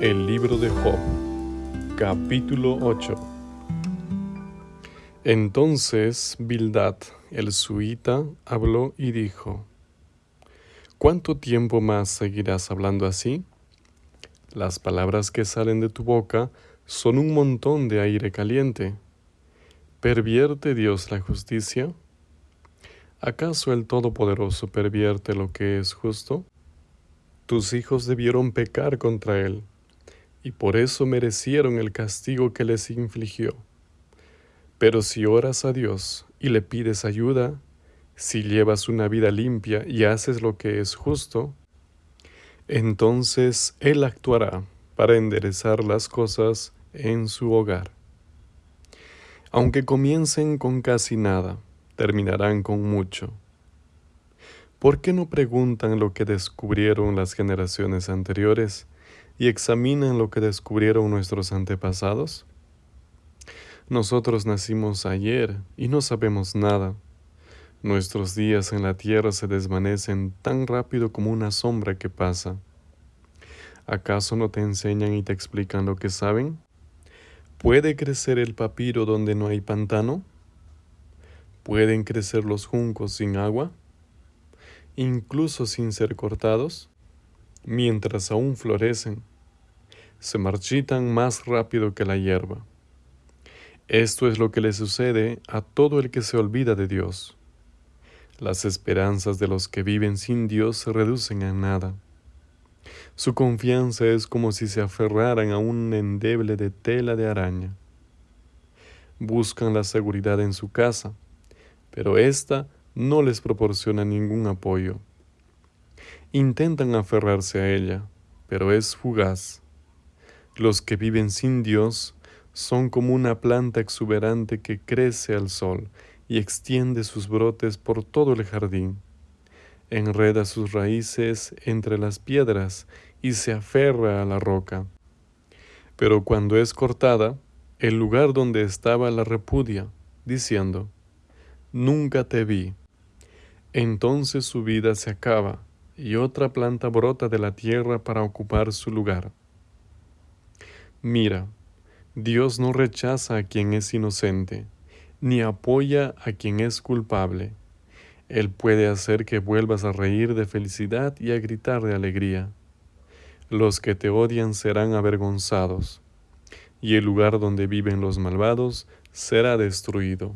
El libro de Job, capítulo 8. Entonces Bildad, el suita, habló y dijo, ¿Cuánto tiempo más seguirás hablando así? Las palabras que salen de tu boca son un montón de aire caliente. ¿Pervierte Dios la justicia? ¿Acaso el Todopoderoso pervierte lo que es justo? Tus hijos debieron pecar contra Él y por eso merecieron el castigo que les infligió. Pero si oras a Dios y le pides ayuda, si llevas una vida limpia y haces lo que es justo, entonces Él actuará para enderezar las cosas en su hogar. Aunque comiencen con casi nada, terminarán con mucho. ¿Por qué no preguntan lo que descubrieron las generaciones anteriores y examinan lo que descubrieron nuestros antepasados? Nosotros nacimos ayer y no sabemos nada. Nuestros días en la tierra se desvanecen tan rápido como una sombra que pasa. ¿Acaso no te enseñan y te explican lo que saben? ¿Puede crecer el papiro donde no hay pantano? ¿Pueden crecer los juncos sin agua? Incluso sin ser cortados mientras aún florecen, se marchitan más rápido que la hierba. Esto es lo que le sucede a todo el que se olvida de Dios. Las esperanzas de los que viven sin Dios se reducen a nada. Su confianza es como si se aferraran a un endeble de tela de araña. Buscan la seguridad en su casa, pero ésta no les proporciona ningún apoyo. Intentan aferrarse a ella, pero es fugaz. Los que viven sin Dios son como una planta exuberante que crece al sol y extiende sus brotes por todo el jardín. Enreda sus raíces entre las piedras y se aferra a la roca. Pero cuando es cortada, el lugar donde estaba la repudia, diciendo, Nunca te vi. Entonces su vida se acaba y otra planta brota de la tierra para ocupar su lugar. Mira, Dios no rechaza a quien es inocente, ni apoya a quien es culpable. Él puede hacer que vuelvas a reír de felicidad y a gritar de alegría. Los que te odian serán avergonzados, y el lugar donde viven los malvados será destruido.